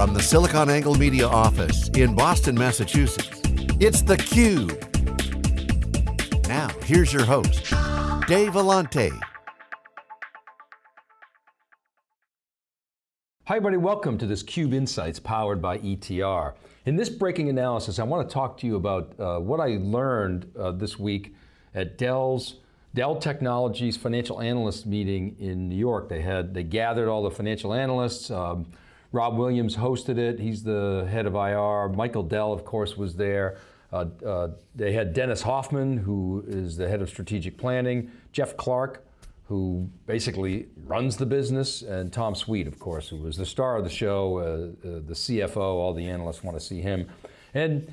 From the SiliconANGLE Media office in Boston, Massachusetts, it's theCUBE. Now, here's your host, Dave Vellante. Hi everybody, welcome to this CUBE Insights powered by ETR. In this breaking analysis, I want to talk to you about uh, what I learned uh, this week at Dell's Dell Technologies financial analyst meeting in New York. They had, they gathered all the financial analysts. Um, Rob Williams hosted it. He's the head of IR. Michael Dell, of course, was there. Uh, uh, they had Dennis Hoffman, who is the head of strategic planning. Jeff Clarke, who basically runs the business, and Tom Sweet, of course, who was the star of the show, uh, uh the CFO, all the analysts want to see him. And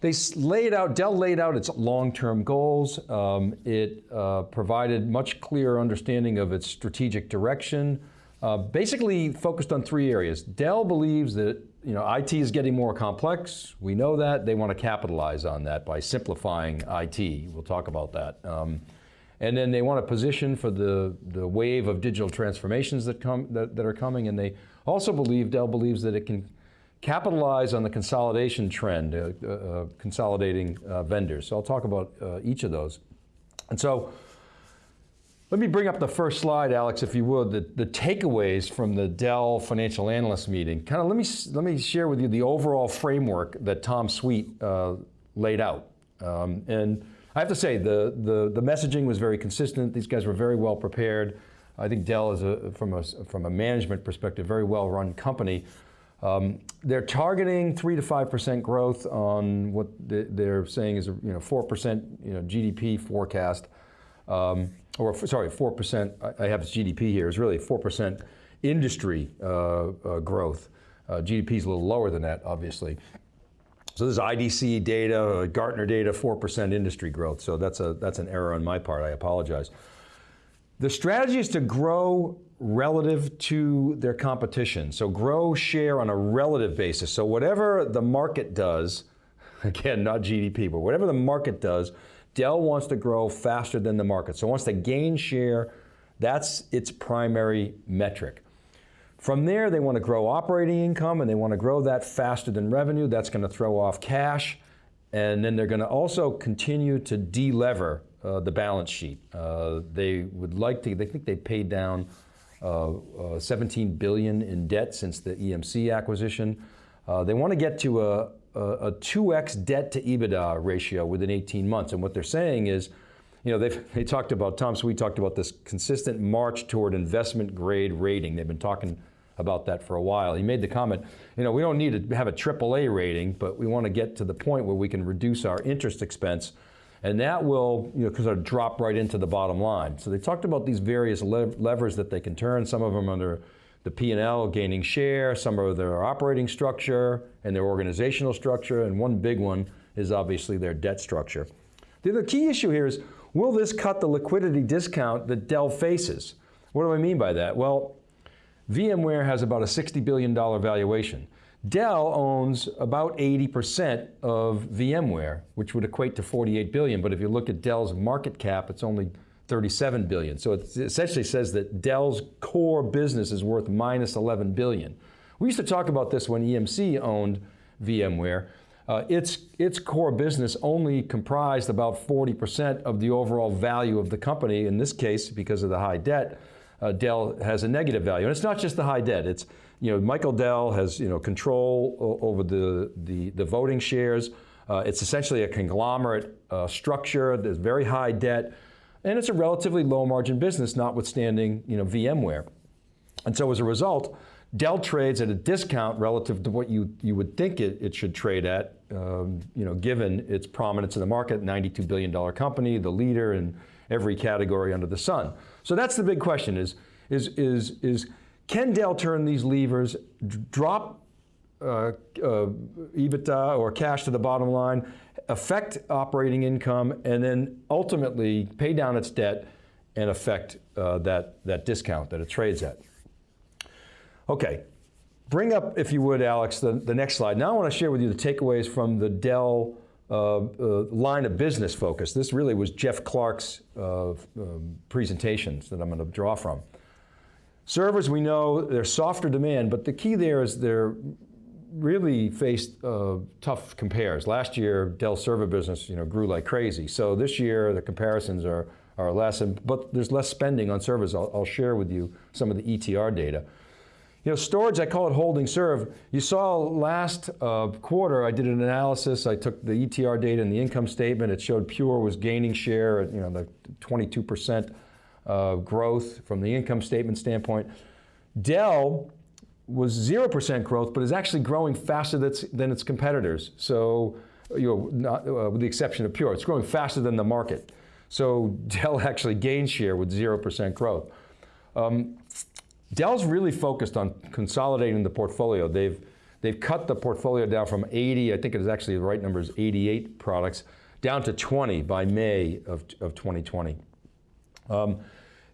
they laid out, Dell laid out its long-term goals. Um, it uh, provided much clearer understanding of its strategic direction. Uh, basically focused on three areas. Dell believes that you know, IT is getting more complex. We know that. They want to capitalize on that by simplifying IT. We'll talk about that. Um, and then they want to position for the, the wave of digital transformations that, come, that, that are coming. And they also believe, Dell believes that it can capitalize on the consolidation trend, uh, uh, uh, consolidating uh, vendors. So I'll talk about uh, each of those. And so, let me bring up the first slide, Alex, if you would, the, the takeaways from the Dell financial analyst meeting. Kind of let me, let me share with you the overall framework that Tom Sweet uh, laid out. Um, and I have to say, the, the, the messaging was very consistent. These guys were very well prepared. I think Dell is, a, from, a, from a management perspective, very well run company. Um, they're targeting three to five percent growth on what they're saying is a you know four percent you know GDP forecast, um, or sorry four percent. I have GDP here is really four percent industry uh, uh, growth. Uh, GDP is a little lower than that, obviously. So this is IDC data, uh, Gartner data, 4% industry growth. So that's, a, that's an error on my part, I apologize. The strategy is to grow relative to their competition. So grow share on a relative basis. So whatever the market does, again, not GDP, but whatever the market does, Dell wants to grow faster than the market. So wants to gain share, that's its primary metric. From there, they want to grow operating income and they want to grow that faster than revenue. That's going to throw off cash. And then they're going to also continue to delever uh, the balance sheet. Uh, they would like to, they think they paid down uh, uh 17 billion in debt since the EMC acquisition. Uh, they want to get to a, a, a 2x debt to EBITDA ratio within 18 months. And what they're saying is, you know, they talked about, Tom Sweet talked about this consistent march toward investment grade rating. They've been talking about that for a while. He made the comment, you know, we don't need to have a AAA rating, but we want to get to the point where we can reduce our interest expense and that will, you know, sort of drop right into the bottom line. So they talked about these various lev levers that they can turn, some of them under the P&L, gaining share, some of their operating structure and their organizational structure, and one big one is obviously their debt structure. The, other key issue here is, will this cut the liquidity discount that Dell faces? What do I mean by that? Well, VMware has about a $60 billion valuation. Dell owns about 80% of VMware, which would equate to 48 billion, but if you look at Dell's market cap, it's only 37 billion. So it essentially says that Dell's core business is worth minus 11 billion. We used to talk about this when EMC owned VMware. Uh, its, its core business only comprised about 40% of the overall value of the company, in this case, because of the high debt, uh, Dell has a negative value. And it's not just the high debt, it's, you know, Michael Dell has, you know, control over the, the, the voting shares. Uh, it's essentially a conglomerate uh, structure, there's very high debt, and it's a relatively low margin business, notwithstanding, you know, VMware. And so as a result, Dell trades at a discount relative to what you, you would think it, it should trade at, um, you know, given its prominence in the market, $92 billion company, the leader in every category under the sun. So that's the big question is, is, is, is can Dell turn these levers, drop uh, uh, EBITDA or cash to the bottom line, affect operating income, and then ultimately pay down its debt and affect uh, that, that discount that it trades at. Okay, bring up, if you would, Alex, the, the next slide. Now I want to share with you the takeaways from the Dell uh, uh, line of business focus. This really was Jeff Clarke's uh, um, presentations that I'm going to draw from. Servers, we know, they're softer demand, but the key there is they're really faced uh, tough compares. Last year, Dell server business you know, grew like crazy. So this year, the comparisons are, are less, and, but there's less spending on servers. I'll, I'll share with you some of the ETR data. You know, storage, I call it holding serve. You saw last uh, quarter, I did an analysis. I took the ETR data and the income statement. It showed Pure was gaining share at, you know, the 22% uh, growth from the income statement standpoint. Dell was 0% growth, but is actually growing faster than its competitors. So, you know, not, uh, with the exception of Pure, it's growing faster than the market. So Dell actually gained share with 0% growth. Um, Dell's really focused on consolidating the portfolio. They've, they've cut the portfolio down from 80, I think it is actually the right number is 88 products, down to 20 by May of, of 2020. Um,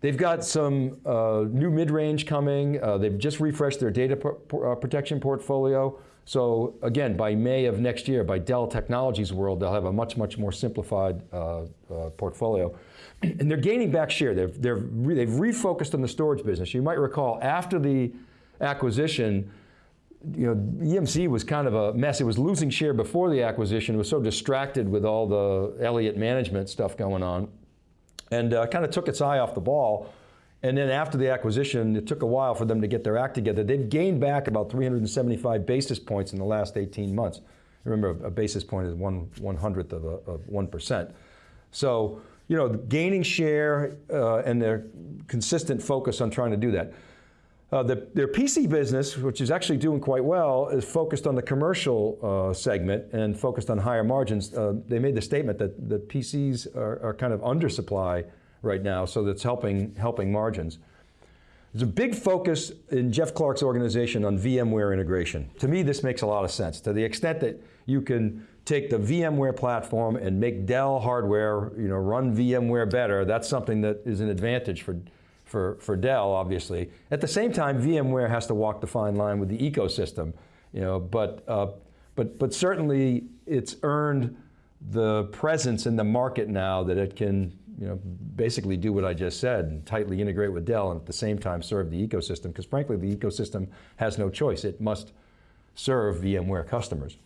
They've got some uh, new mid-range coming. Uh, they've just refreshed their data uh, protection portfolio. So again, by May of next year, by Dell Technologies world, they'll have a much, much more simplified uh, uh, portfolio. And they're gaining back share. They've, they're re they've refocused on the storage business. You might recall after the acquisition, you know, EMC was kind of a mess. It was losing share before the acquisition. It was so distracted with all the Elliott management stuff going on and uh, kind of took its eye off the ball. And then after the acquisition, it took a while for them to get their act together. They've gained back about 375 basis points in the last 18 months. Remember, a basis point is one one hundredth of, a, of 1%. So, you know, gaining share uh, and their consistent focus on trying to do that. Uh, the, their PC business, which is actually doing quite well, is focused on the commercial uh, segment and focused on higher margins. Uh, they made the statement that the PCs are, are, kind of undersupply right now, so that's helping, helping margins. There's a big focus in Jeff Clarke's organization on VMware integration. To me, this makes a lot of sense. To the extent that you can take the VMware platform and make Dell hardware you know, run VMware better, that's something that is an advantage for, for, for Dell, obviously. At the same time, VMware has to walk the fine line with the ecosystem, you know, but, uh, but, but certainly it's earned the presence in the market now that it can you know, basically do what I just said and tightly integrate with Dell and at the same time serve the ecosystem, because frankly the ecosystem has no choice. It must serve VMware customers.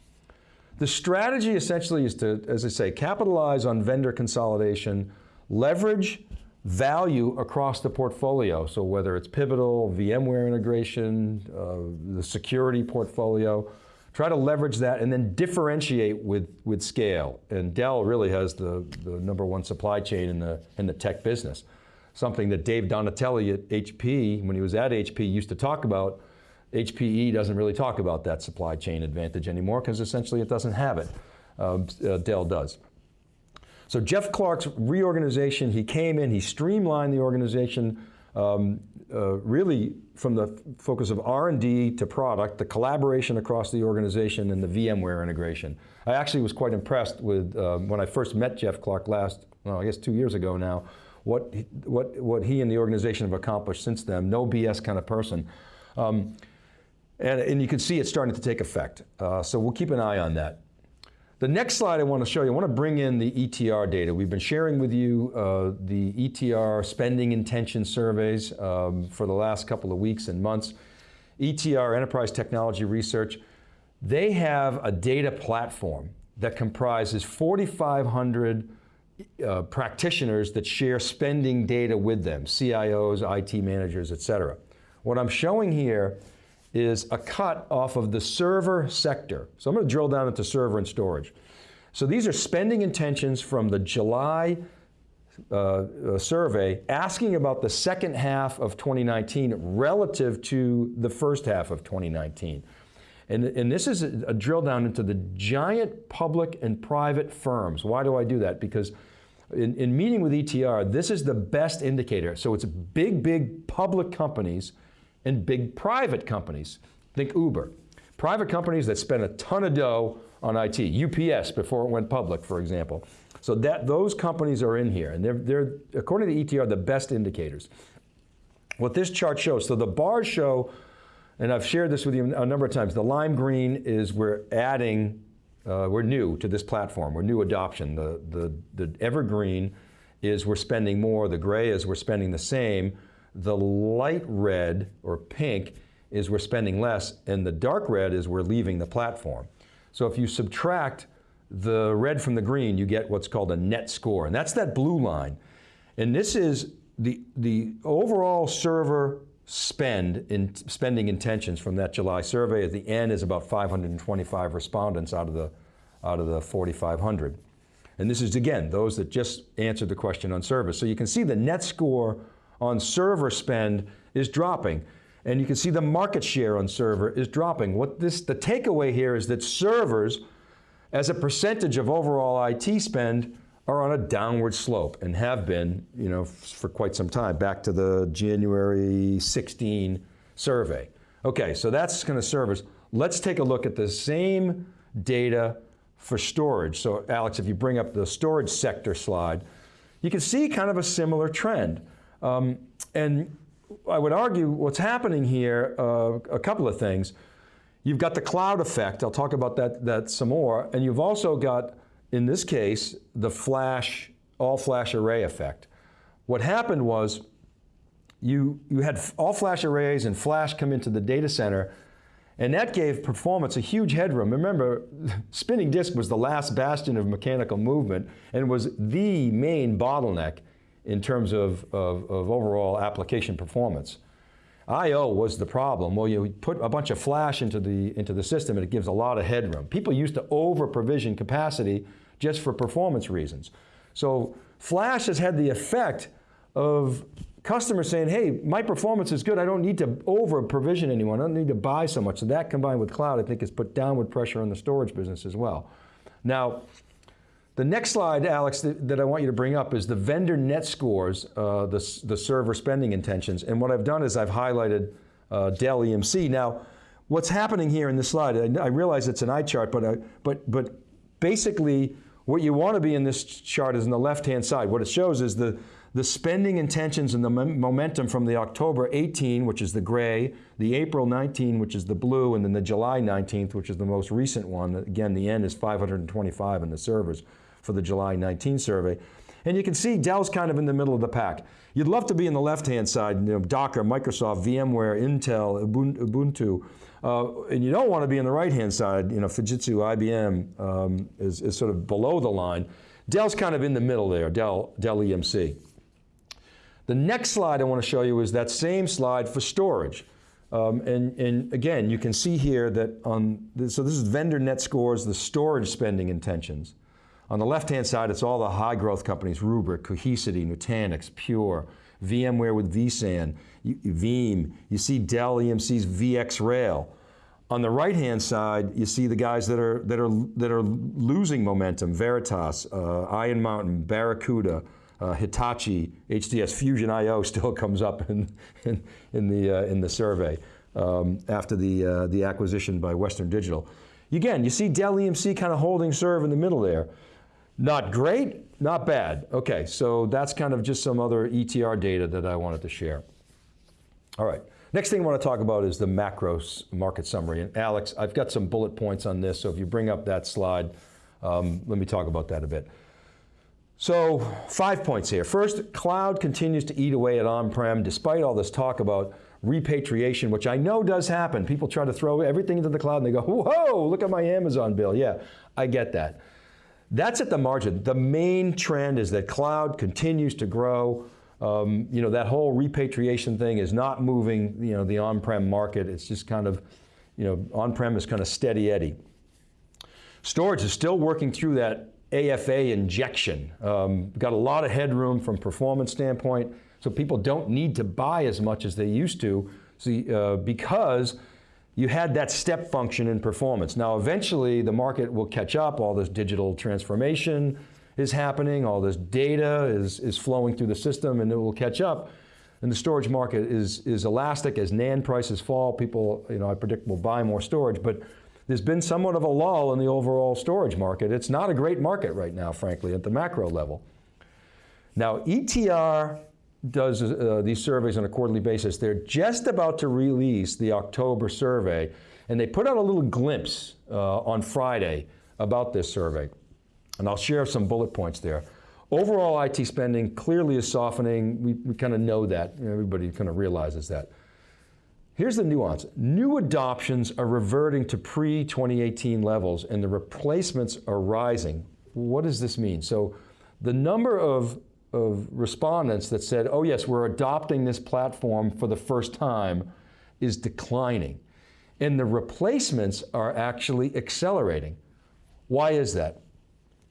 The strategy essentially is to, as I say, capitalize on vendor consolidation, leverage value across the portfolio. So whether it's Pivotal, VMware integration, uh, the security portfolio, try to leverage that and then differentiate with, with scale. And Dell really has the, the number one supply chain in the, in the tech business. Something that Dave Donatelli at HP, when he was at HP, used to talk about. HPE doesn't really talk about that supply chain advantage anymore because essentially it doesn't have it. Um, uh, Dell does. So Jeff Clarke's reorganization, he came in, he streamlined the organization, um, uh, really from the focus of R&D to product, the collaboration across the organization and the VMware integration. I actually was quite impressed with, uh, when I first met Jeff Clarke last, well, I guess two years ago now, what, what, what he and the organization have accomplished since then, no BS kind of person. Um, and, and you can see it starting to take effect. Uh, so we'll keep an eye on that. The next slide I want to show you, I want to bring in the ETR data. We've been sharing with you uh, the ETR spending intention surveys um, for the last couple of weeks and months. ETR, Enterprise Technology Research, they have a data platform that comprises 4,500 uh, practitioners that share spending data with them, CIOs, IT managers, et cetera. What I'm showing here is a cut off of the server sector. So I'm going to drill down into server and storage. So these are spending intentions from the July uh, uh, survey asking about the second half of 2019 relative to the first half of 2019. And, and this is a, a drill down into the giant public and private firms. Why do I do that? Because in, in meeting with ETR, this is the best indicator. So it's big, big public companies and big private companies. Think Uber. Private companies that spend a ton of dough on IT. UPS before it went public, for example. So that those companies are in here, and they're, they're according to ETR, the best indicators. What this chart shows, so the bars show, and I've shared this with you a number of times, the lime green is we're adding, uh, we're new to this platform, we're new adoption. The, the, the evergreen is we're spending more, the gray is we're spending the same, the light red or pink is we're spending less, and the dark red is we're leaving the platform. So if you subtract the red from the green, you get what's called a net score, and that's that blue line. And this is the, the overall server spend in spending intentions from that July survey. At the end is about 525 respondents out of the, out of the 4,500. And this is, again, those that just answered the question on service. So you can see the net score on server spend is dropping. And you can see the market share on server is dropping. What this, the takeaway here is that servers, as a percentage of overall IT spend, are on a downward slope and have been you know, for quite some time, back to the January 16 survey. Okay, so that's kind of servers. Let's take a look at the same data for storage. So Alex, if you bring up the storage sector slide, you can see kind of a similar trend. Um, and I would argue what's happening here, uh, a couple of things. You've got the cloud effect, I'll talk about that, that some more, and you've also got, in this case, the flash, all flash array effect. What happened was you, you had all flash arrays and flash come into the data center and that gave performance a huge headroom. Remember, spinning disk was the last bastion of mechanical movement and was the main bottleneck in terms of, of, of overall application performance. I.O. was the problem. Well, you put a bunch of flash into the, into the system and it gives a lot of headroom. People used to over provision capacity just for performance reasons. So flash has had the effect of customers saying, hey, my performance is good, I don't need to over provision anyone, I don't need to buy so much. So that combined with cloud, I think has put downward pressure on the storage business as well. Now, the next slide, Alex, that, I want you to bring up is the vendor net scores, uh, the, the server spending intentions. And what I've done is I've highlighted uh, Dell EMC. Now, what's happening here in this slide, I, I realize it's an eye chart, but, I, but, but basically what you want to be in this chart is in the left-hand side. What it shows is the, the spending intentions and the momentum from the October 18, which is the gray, the April 19, which is the blue, and then the July 19th, which is the most recent one. Again, the N is 525 in the servers for the July 19 survey. And you can see Dell's kind of in the middle of the pack. You'd love to be in the left-hand side, you know, Docker, Microsoft, VMware, Intel, Ubuntu, uh, and you don't want to be in the right-hand side, you know, Fujitsu, IBM um, is, is sort of below the line. Dell's kind of in the middle there, Dell, Dell EMC. The next slide I want to show you is that same slide for storage. Um, and, and, again, you can see here that on, so this is vendor net scores, the storage spending intentions. On the left-hand side, it's all the high growth companies, Rubrik, Cohesity, Nutanix, Pure, VMware with vSAN, Veeam, you see Dell EMC's VxRail. On the right-hand side, you see the guys that are, that are, that are losing momentum, Veritas, uh, Iron Mountain, Barracuda, uh, Hitachi, HDS, Fusion IO still comes up in, in, in the, uh, in the survey um, after the, uh, the acquisition by Western Digital. Again, you see Dell EMC kind of holding serve in the middle there. Not great, not bad. Okay, so that's kind of just some other ETR data that I wanted to share. All right, next thing I want to talk about is the macro market summary. And Alex, I've got some bullet points on this, so if you bring up that slide, um, let me talk about that a bit. So five points here. First, cloud continues to eat away at on-prem despite all this talk about repatriation, which I know does happen. People try to throw everything into the cloud and they go, whoa, look at my Amazon bill. Yeah, I get that. That's at the margin. The main trend is that cloud continues to grow. Um, you know, that whole repatriation thing is not moving, you know, the on-prem market. It's just kind of, you know, on-prem is kind of steady eddy. Storage is still working through that AFA injection. Um, got a lot of headroom from performance standpoint, so people don't need to buy as much as they used to see, uh, because you had that step function in performance. Now eventually the market will catch up, all this digital transformation is happening, all this data is, is flowing through the system and it will catch up. And the storage market is, is elastic as NAND prices fall, people, you know, I predict will buy more storage, but there's been somewhat of a lull in the overall storage market. It's not a great market right now, frankly, at the macro level. Now, ETR does uh, these surveys on a quarterly basis. They're just about to release the October survey, and they put out a little glimpse uh, on Friday about this survey. And I'll share some bullet points there. Overall IT spending clearly is softening. We, we kind of know that. Everybody kind of realizes that. Here's the nuance. New adoptions are reverting to pre-2018 levels and the replacements are rising. What does this mean? So the number of, of respondents that said, oh yes, we're adopting this platform for the first time is declining. And the replacements are actually accelerating. Why is that?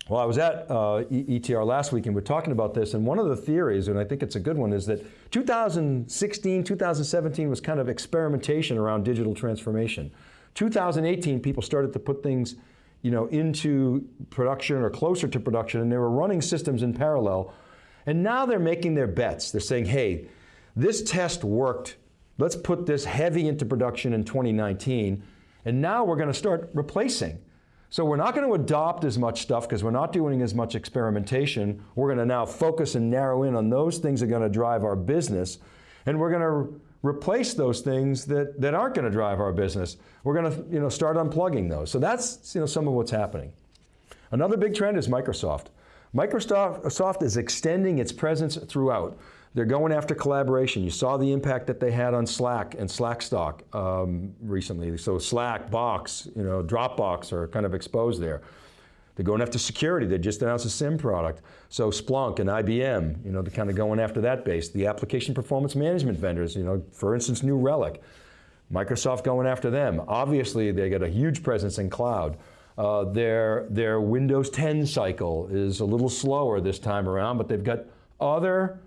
Well, I was at uh, ETR last week and we're talking about this, and one of the theories, and I think it's a good one, is that 2016, 2017 was kind of experimentation around digital transformation. 2018, people started to put things you know, into production or closer to production, and they were running systems in parallel. And now they're making their bets. They're saying, hey, this test worked. Let's put this heavy into production in 2019, and now we're going to start replacing. So we're not going to adopt as much stuff because we're not doing as much experimentation. We're going to now focus and narrow in on those things that are going to drive our business. And we're going to replace those things that, that aren't going to drive our business. We're going to you know, start unplugging those. So that's you know, some of what's happening. Another big trend is Microsoft. Microsoft is extending its presence throughout. They're going after collaboration. You saw the impact that they had on Slack and Slackstock um, recently. So Slack, Box, you know, Dropbox are kind of exposed there. They're going after security. They just announced a SIEM product. So Splunk and IBM, you know, they're kind of going after that base. The application performance management vendors, you know, for instance, New Relic. Microsoft going after them. Obviously, they got a huge presence in cloud. Uh, their, their Windows 10 cycle is a little slower this time around, but they've got other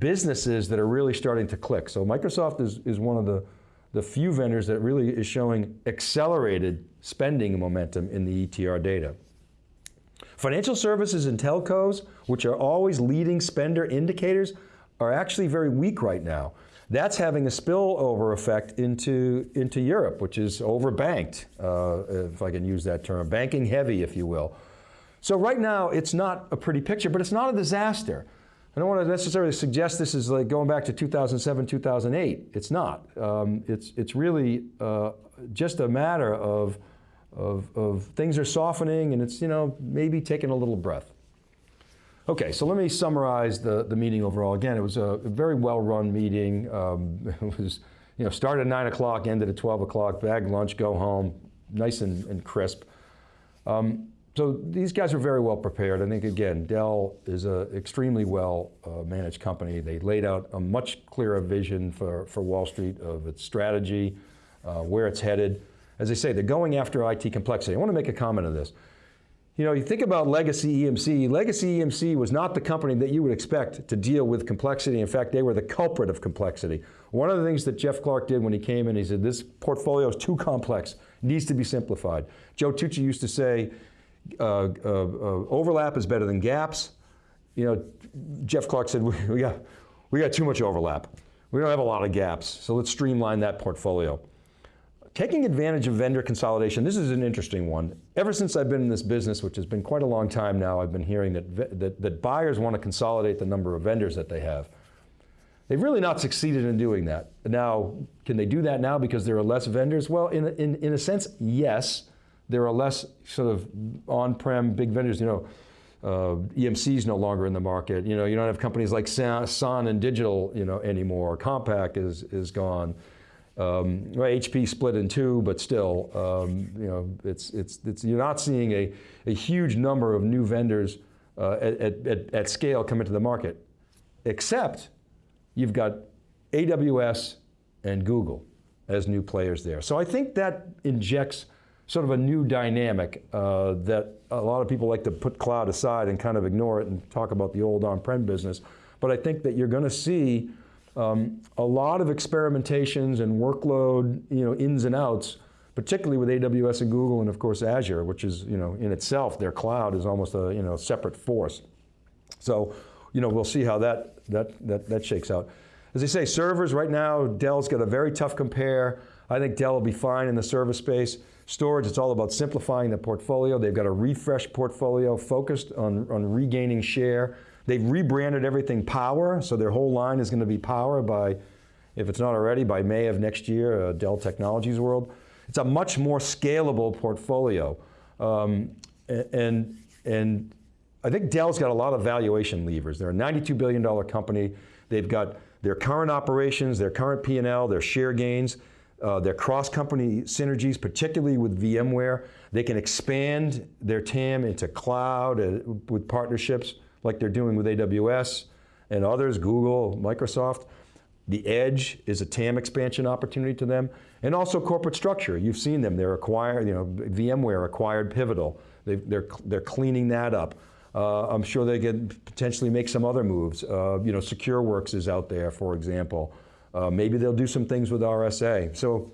businesses that are really starting to click. So Microsoft is, is one of the, the few vendors that really is showing accelerated spending momentum in the ETR data. Financial services and telcos, which are always leading spender indicators, are actually very weak right now. That's having a spillover effect into, into Europe, which is overbanked, uh, if I can use that term, banking heavy, if you will. So right now, it's not a pretty picture, but it's not a disaster. I don't want to necessarily suggest this is like going back to 2007, 2008. It's not. Um, it's, it's really uh, just a matter of, of, of things are softening and it's, you know, maybe taking a little breath. Okay, so let me summarize the, the meeting overall. Again, it was a very well-run meeting. Um, it was, you know, started at 9 o'clock, ended at 12 o'clock, bag lunch, go home, nice and, and crisp. Um, so these guys are very well prepared. I think, again, Dell is an extremely well uh, managed company. They laid out a much clearer vision for, for Wall Street of its strategy, uh, where it's headed. As I say, they're going after IT complexity. I want to make a comment on this. You know, you think about legacy EMC, legacy EMC was not the company that you would expect to deal with complexity. In fact, they were the culprit of complexity. One of the things that Jeff Clarke did when he came in, he said, this portfolio is too complex, needs to be simplified. Joe Tucci used to say, uh, uh, uh, overlap is better than gaps. You know, Jeff Clarke said, we, we, got, we got too much overlap. We don't have a lot of gaps, so let's streamline that portfolio. Taking advantage of vendor consolidation, this is an interesting one. Ever since I've been in this business, which has been quite a long time now, I've been hearing that, that, that buyers want to consolidate the number of vendors that they have. They've really not succeeded in doing that. Now, can they do that now because there are less vendors? Well, in, in, in a sense, yes there are less sort of on-prem big vendors, you know, uh, EMC is no longer in the market. You know, you don't have companies like Sun and Digital, you know, anymore. Compaq is is gone. Um, well, HP split in two, but still, um, you know, it's it's it's you're not seeing a a huge number of new vendors uh, at, at at scale come into the market, except you've got AWS and Google as new players there. So I think that injects sort of a new dynamic uh, that a lot of people like to put cloud aside and kind of ignore it and talk about the old on-prem business. But I think that you're going to see um, a lot of experimentations and workload you know, ins and outs, particularly with AWS and Google and of course Azure, which is you know, in itself, their cloud is almost a you know, separate force. So you know, we'll see how that, that, that, that shakes out. As I say, servers right now, Dell's got a very tough compare. I think Dell will be fine in the server space. Storage, it's all about simplifying the portfolio. They've got a refreshed portfolio focused on, on regaining share. They've rebranded everything Power, so their whole line is going to be Power by, if it's not already, by May of next year, uh, Dell Technologies World. It's a much more scalable portfolio. Um, and, and I think Dell's got a lot of valuation levers. They're a $92 billion company. They've got their current operations, their current P&L, their share gains, uh, their cross-company synergies, particularly with VMware. They can expand their TAM into cloud uh, with partnerships like they're doing with AWS and others, Google, Microsoft. The edge is a TAM expansion opportunity to them. And also corporate structure, you've seen them, they're acquired, you know, VMware acquired Pivotal. they are they're, they're cleaning that up. Uh, I'm sure they could potentially make some other moves. Uh, you know, SecureWorks is out there, for example. Uh, maybe they'll do some things with RSA. So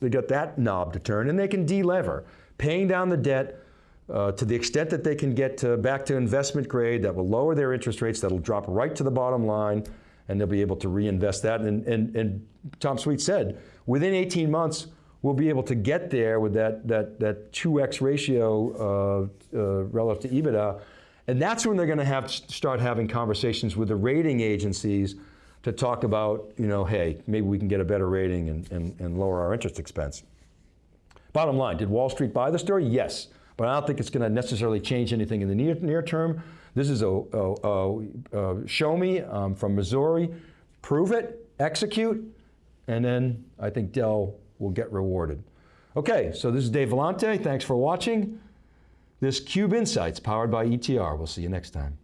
they got that knob to turn and they can delever. Paying down the debt uh, to the extent that they can get to back to investment grade that will lower their interest rates, that'll drop right to the bottom line and they'll be able to reinvest that. And, and, and Tom Sweet said, within 18 months, we'll be able to get there with that, that, that 2x ratio uh, uh, relative to EBITDA. And that's when they're going to have to start having conversations with the rating agencies to talk about, you know, hey, maybe we can get a better rating and, and, and lower our interest expense. Bottom line, did Wall Street buy the story? Yes, but I don't think it's going to necessarily change anything in the near, near term. This is a, a, a, a show me um, from Missouri, prove it, execute, and then I think Dell will get rewarded. Okay, so this is Dave Vellante. Thanks for watching. This Cube Insights powered by ETR. We'll see you next time.